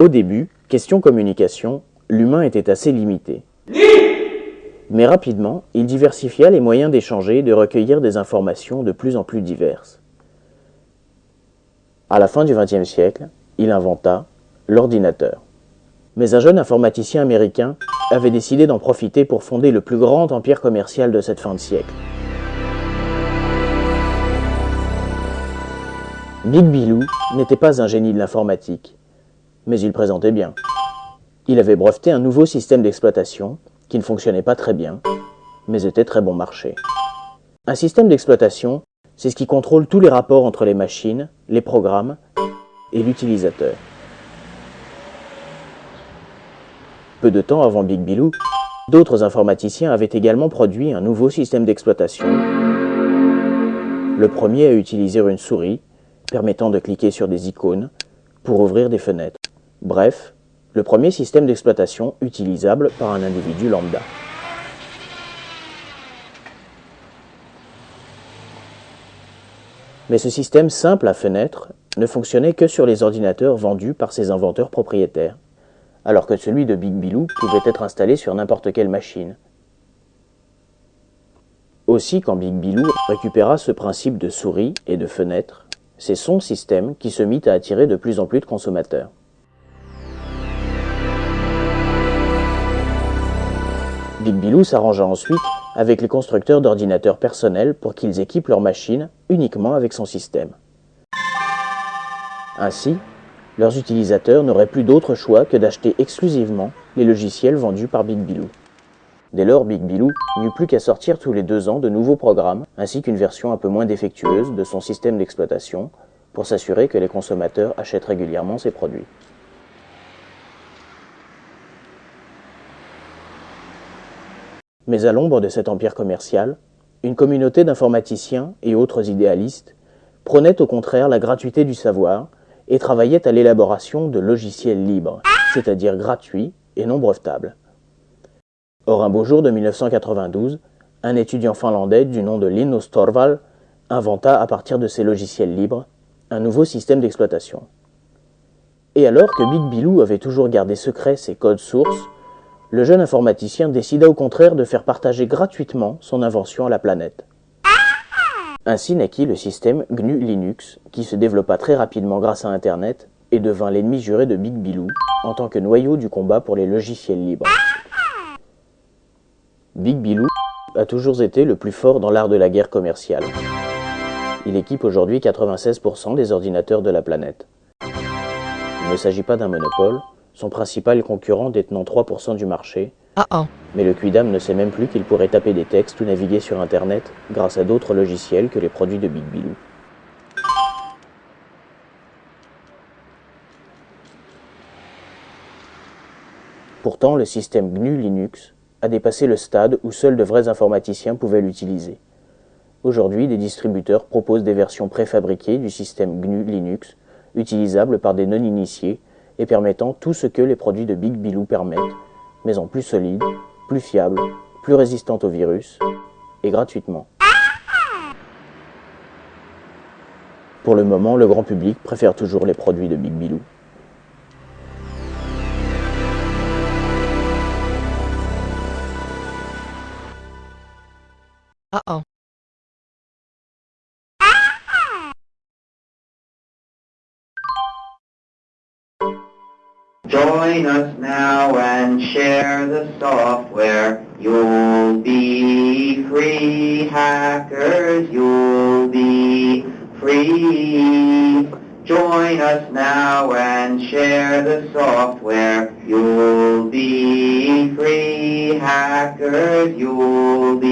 Au début, question communication, l'humain était assez limité. Mais rapidement, il diversifia les moyens d'échanger et de recueillir des informations de plus en plus diverses. À la fin du XXe siècle, il inventa l'ordinateur. Mais un jeune informaticien américain avait décidé d'en profiter pour fonder le plus grand empire commercial de cette fin de siècle. Big Bilou n'était pas un génie de l'informatique, mais il présentait bien. Il avait breveté un nouveau système d'exploitation qui ne fonctionnait pas très bien, mais était très bon marché. Un système d'exploitation, c'est ce qui contrôle tous les rapports entre les machines, les programmes et l'utilisateur. Peu de temps avant Big Bilou, d'autres informaticiens avaient également produit un nouveau système d'exploitation. Le premier a utilisé une souris, permettant de cliquer sur des icônes, pour ouvrir des fenêtres. Bref, le premier système d'exploitation utilisable par un individu lambda. Mais ce système simple à fenêtre ne fonctionnait que sur les ordinateurs vendus par ses inventeurs propriétaires, alors que celui de Big Bilou pouvait être installé sur n'importe quelle machine. Aussi, quand Big Bilou récupéra ce principe de souris et de fenêtre, c'est son système qui se mit à attirer de plus en plus de consommateurs. Big Bilou s'arrangea ensuite avec les constructeurs d'ordinateurs personnels pour qu'ils équipent leurs machines uniquement avec son système. Ainsi, leurs utilisateurs n'auraient plus d'autre choix que d'acheter exclusivement les logiciels vendus par Big Bilou. Dès lors, Big Bilou n'eut plus qu'à sortir tous les deux ans de nouveaux programmes, ainsi qu'une version un peu moins défectueuse de son système d'exploitation, pour s'assurer que les consommateurs achètent régulièrement ses produits. Mais à l'ombre de cet empire commercial, une communauté d'informaticiens et autres idéalistes prônait au contraire la gratuité du savoir et travaillait à l'élaboration de logiciels libres, c'est-à-dire gratuits et non brevetables. Or, un beau jour de 1992, un étudiant finlandais du nom de Linus Torvald inventa à partir de ces logiciels libres un nouveau système d'exploitation. Et alors que Big Bilou avait toujours gardé secret ses codes sources, le jeune informaticien décida au contraire de faire partager gratuitement son invention à la planète. Ainsi naquit le système GNU Linux, qui se développa très rapidement grâce à Internet et devint l'ennemi juré de Big Bilou en tant que noyau du combat pour les logiciels libres. Big Bilou a toujours été le plus fort dans l'art de la guerre commerciale. Il équipe aujourd'hui 96% des ordinateurs de la planète. Il ne s'agit pas d'un monopole, son principal concurrent détenant 3% du marché. Ah ah. Mais le Quidam ne sait même plus qu'il pourrait taper des textes ou naviguer sur Internet grâce à d'autres logiciels que les produits de Big Bilou. Pourtant, le système GNU Linux a dépassé le stade où seuls de vrais informaticiens pouvaient l'utiliser. Aujourd'hui, des distributeurs proposent des versions préfabriquées du système GNU Linux, utilisables par des non-initiés et permettant tout ce que les produits de Big Bilou permettent, mais en plus solide, plus fiable, plus résistante aux virus, et gratuitement. Pour le moment, le grand public préfère toujours les produits de Big Bilou. Ah. Join us now and share the software. You'll be free, hackers, you'll be free. Join us now and share the software. You'll be free, hackers, you'll be.